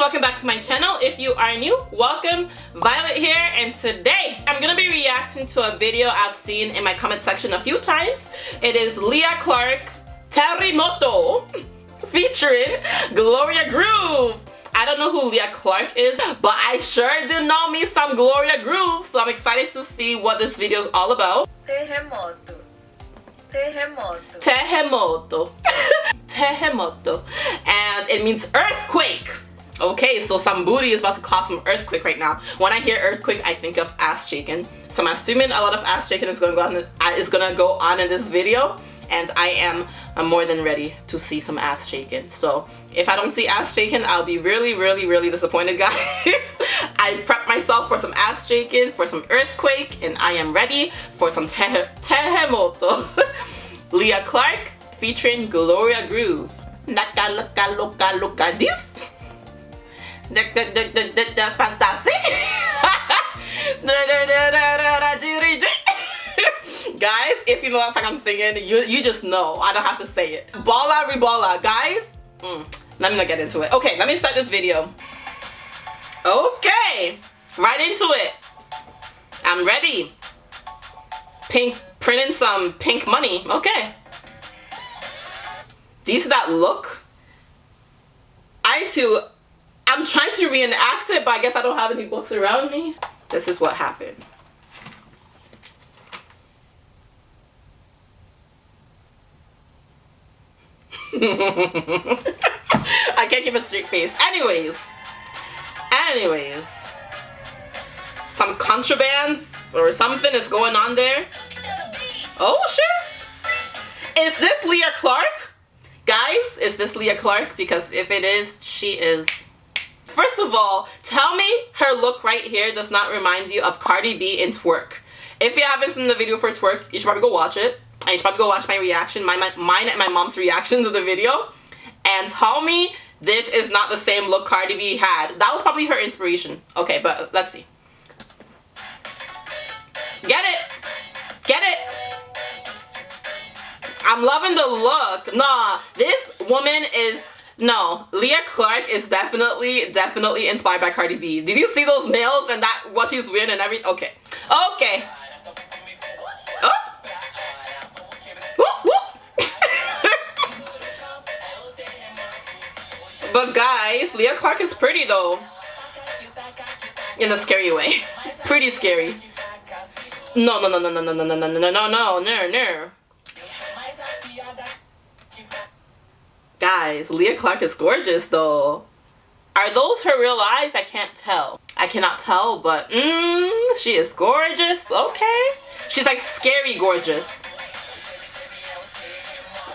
welcome back to my channel. If you are new, welcome. Violet here and today I'm gonna be reacting to a video I've seen in my comment section a few times. It is Lia Clark Terremoto featuring Gloria Groove. I don't know who Lia Clark is, but I sure do know me some Gloria Groove, so I'm excited to see what this video is all about. Terremoto. Terremoto. Terremoto. Terremoto. And it means earthquake. Okay, so some booty is about to cause some earthquake right now. When I hear earthquake, I think of ass shaking. So I'm assuming a lot of ass shaking is going to go on, uh, is going to go on in this video. And I am I'm more than ready to see some ass shaking. So if I don't see ass shaking, I'll be really, really, really disappointed, guys. I prepped myself for some ass shaking, for some earthquake, and I am ready for some te terremoto. Lia Clark featuring Gloria Groove. Look, look, look at this the, the, the, the, the, the fantastic. guys, if you know what song I'm singing, you, you just know. I don't have to say it. Balla Riballa, guys. Mm, let me not get into it. Okay, let me start this video. Okay, right into it. I'm ready. Pink, printing some pink money. Okay. See that look? I too I'm trying to reenact it, but I guess I don't have any books around me. This is what happened. I can't give a straight face. Anyways. Anyways. Some contrabands or something is going on there. Oh shit. Is this Lia Clark? Guys, is this Lia Clark? Because if it is, she is of all, tell me her look right here does not remind you of Cardi B in Twerk. If you haven't seen the video for Twerk, you should probably go watch it. And you should probably go watch my reaction, my, my, mine and my mom's reaction to the video. And tell me this is not the same look Cardi B had. That was probably her inspiration. Okay, but let's see. Get it! Get it! I'm loving the look. Nah, this woman is no, Lia Clark is definitely, definitely inspired by Cardi B. Did you see those nails and that, what she's wearing and everything? Okay. Okay. Oh. but guys, Lia Clark is pretty though. In a scary way. pretty scary. No, no, no, no, no, no, no, no, no, no, no, no, no, Guys, Lia Clark is gorgeous though. Are those her real eyes? I can't tell. I cannot tell, but mmm, she is gorgeous. Okay. She's like scary gorgeous.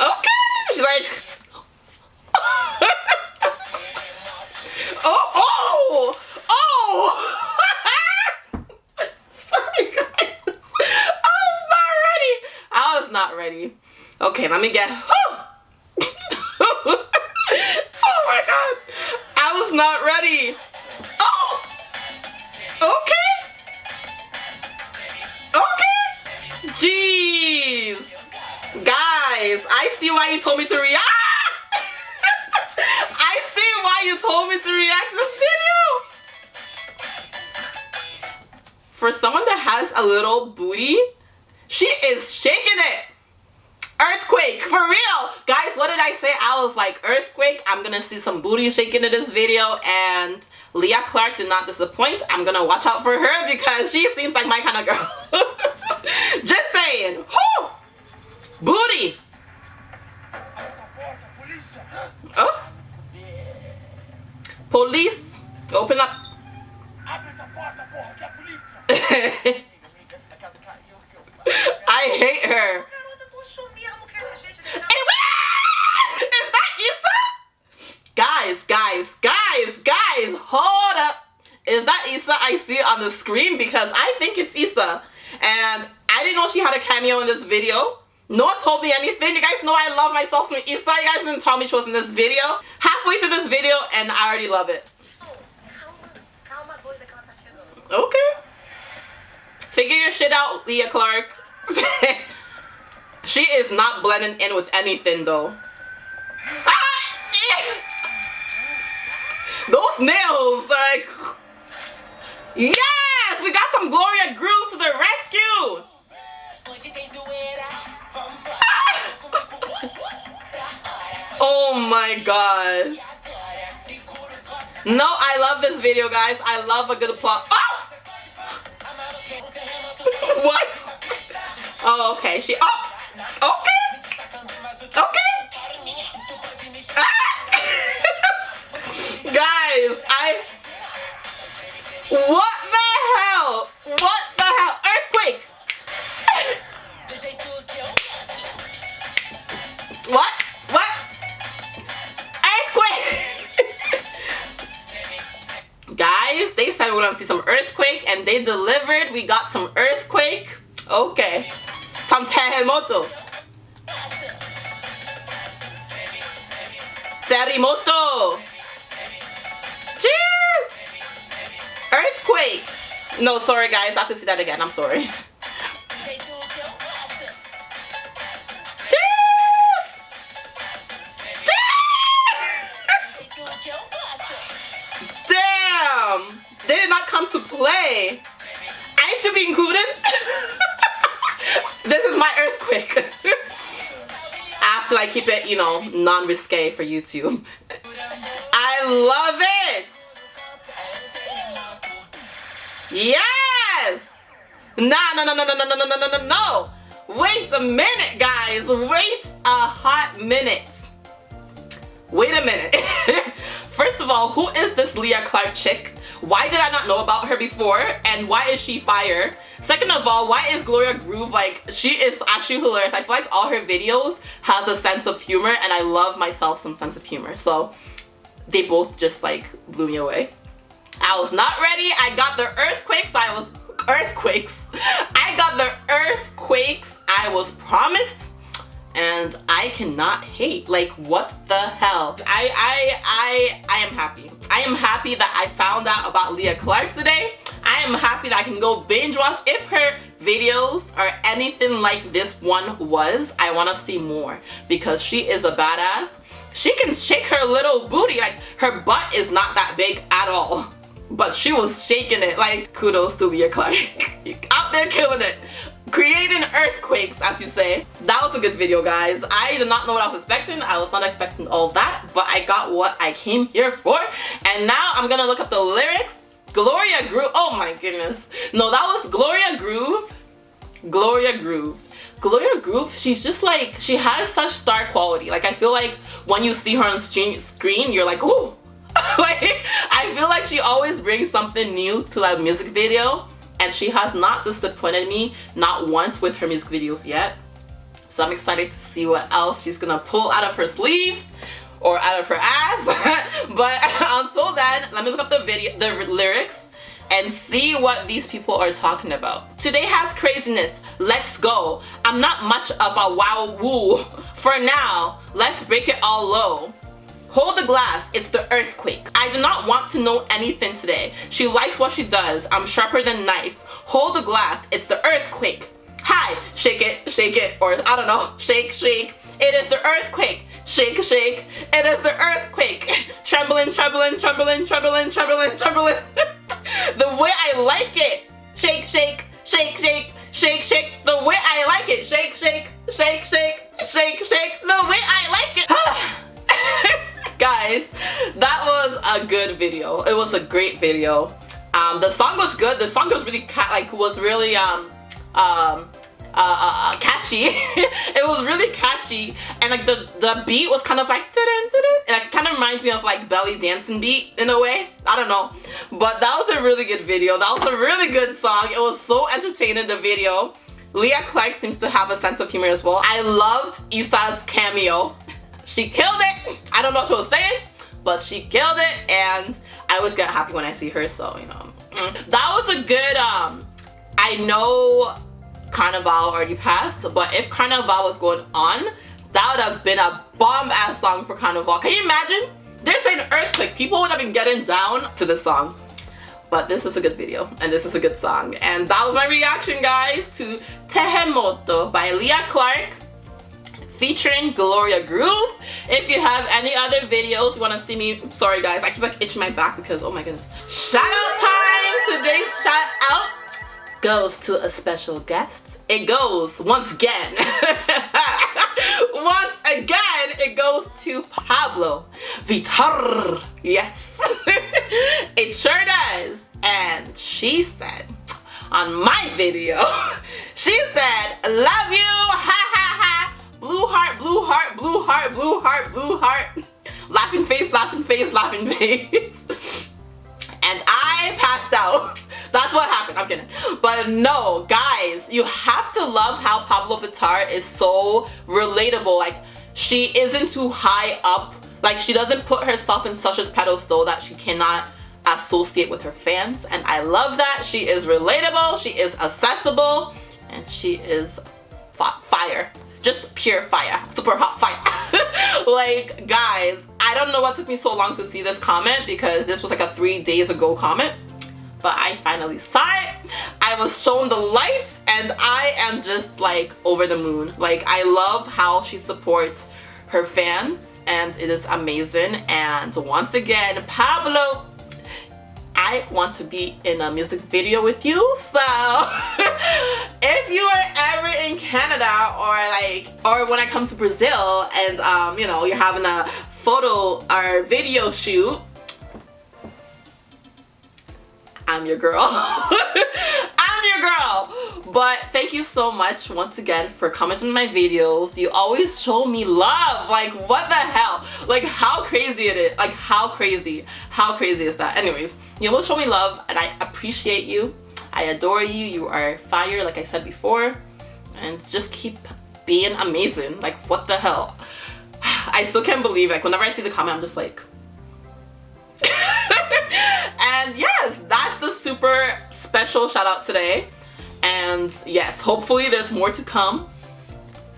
Okay. She's like... oh, oh, oh. Sorry, guys. I was not ready. I was not ready. Okay, let me get... I see why you told me to react. I see why you told me to react to this video. For someone that has a little booty, she is shaking it. Earthquake, for real. Guys, what did I say? I was like, earthquake. I'm to see some booty shaking in this video. And Lia Clark did not disappoint. I'm to watch out for her because she seems like my kind of girl. Just saying. Whew. Booty. Police. Open up. I hate her. Is that Issa? Guys, guys, guys, guys, hold up. Is that Issa I see on the screen? Because I think it's Issa. And I didn't know she had a cameo in this video. No one told me anything. You guys know I love myself some Issa. You guys didn't tell me she was in this video halfway through this video and I already love it. Okay. Figure your shit out, Lia Clark. she is not blending in with anything, though. Those nails, like... Yes! We got some Gloria Grooves to the rescue! Oh my god. No, I love this video, guys. I love a good plot. Oh! what? Oh, okay. She. Oh, okay. See some earthquake, and they delivered. We got some earthquake. Okay. Some terremoto. Terremoto. Cheers. Earthquake. No, sorry guys. I have to see that again. I'm sorry. keep it, you know, non-risque for YouTube. I love it. Yes. Nah, no, no, no, no, no, no, no, no, no, no. Wait a minute, guys. Wait a hot minute. Wait a minute. First of all, who is this Lia Clark chick? Why did I not know about her before? And why is she fire? Second of all, why is Gloria Groove like, she is actually hilarious. I feel like all her videos has a sense of humor and I love myself some sense of humor. So they both just like blew me away. I was not ready. I got the earthquakes. I was earthquakes. I got the earthquakes I was promised and I cannot hate. Like, what the hell? I, I, I, I am happy. I am happy that I found out about Lia Clark today. I am happy that I can go binge watch. If her videos or anything like this one was, I want to see more because she is a badass. She can shake her little booty. Like, her butt is not that big at all. But she was shaking it. Like, kudos to Lia Clark. Out there killing it creating earthquakes as you say. That was a good video guys. I did not know what i was expecting. I was not expecting all that but i got what i came here for. And now i'm gonna look up the lyrics. Gloria groove oh my goodness. No that was gloria groove. Gloria groove. Gloria groove she's just like she has such star quality. Like i feel like when you see her on screen you're like oh like i feel like she always brings something new to that music video and she has not disappointed me not once with her music videos yet so I'm excited to see what else she's gonna pull out of her sleeves or out of her ass but until then let me look up the video the lyrics and see what these people are talking about. Today has craziness. Let's go. I'm not much of a wow woo. For now, let's break it all low. Hold the glass, it's the earthquake. I do not want to know anything today. She likes what she does. I'm sharper than knife. Hold the glass, it's the earthquake. Hi, shake it, shake it, or I don't know, shake, shake. It is the earthquake. Shake, shake. It is the earthquake. Trembling, trembling, trembling, trembling, trembling, trembling. the way I like it. Shake, shake, shake, shake, shake, shake. The way I video. It was a great video. Um, the song was good. The song was really like was really um um uh, uh, uh catchy. It was really catchy. And like the the beat was kind of like it kind of reminds me of like belly dancing beat in a way. I don't know. But that was a really good video. That was a really good song. It was so entertaining the video. Lia Clark seems to have a sense of humor as well. I loved Issa's cameo. She killed it. I don't know what she was saying, but she killed it. And I always get happy when I see her, so, you know. That was a good, um, I know Carnival already passed, but if Carnival was going on, that would have been a bomb-ass song for Carnival. Can you imagine? They're saying earthquake. People would have been getting down to this song. But this is a good video and this is a good song. And that was my reaction, guys, to Terremoto by Lia Clark featuring Gloria Groove. If you have any other videos you want to see me, sorry guys, I keep like itching my back because oh my goodness. Shout out time today's shout out goes to a special guest. It goes once again. once again, it goes to Pabllo Vittar. Yes, it sure does. And she said on my video, she said, love you, blue heart, blue heart, blue heart, blue heart, blue heart, laughing face, laughing face, laughing face. and I passed out. That's what happened. I'm kidding. But no, guys, you have to love how Pabllo Vittar is so relatable. Like, she isn't too high up. Like, she doesn't put herself in such a pedestal that she cannot associate with her fans. And I love that. She is relatable. She is accessible. And she is fire. Just pure fire. Super hot fire. like, guys, I don't know what took me so long to see this comment because this was like a three days ago comment but I finally saw it. I was shown the lights and I am just like over the moon. Like I love how she supports her fans and it is amazing. And once again, Pabllo, I want to be in a music video with you. So if you are ever in Canada or like, or when I come to Brazil and um, you know, you're having a photo or video shoot, I'm your girl. Girl. But thank you so much once again for commenting my videos. You always show me love. Like what the hell? Like how crazy it is. Like how crazy. How crazy is that? Anyways, you always show me love and I appreciate you. I adore you. You are fire like I said before. And just keep being amazing. Like what the hell? I still can't believe like whenever I see the comment I'm just like and yes, that's the super special shout out today. And yes, hopefully there's more to come.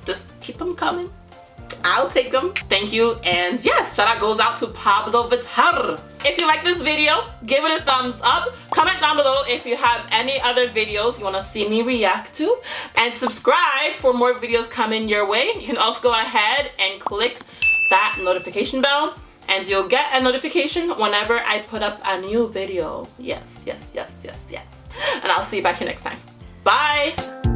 Just keep them coming. I'll take them. Thank you. And yes, shout out goes out to Pabllo Vittar. If you like this video, give it a thumbs up. Comment down below if you have any other videos you want to see me react to. And subscribe for more videos coming your way. You can also go ahead and click that notification bell and you'll get a notification whenever I put up a new video. Yes, yes, yes, yes, yes. And I'll see you back here next time. Bye!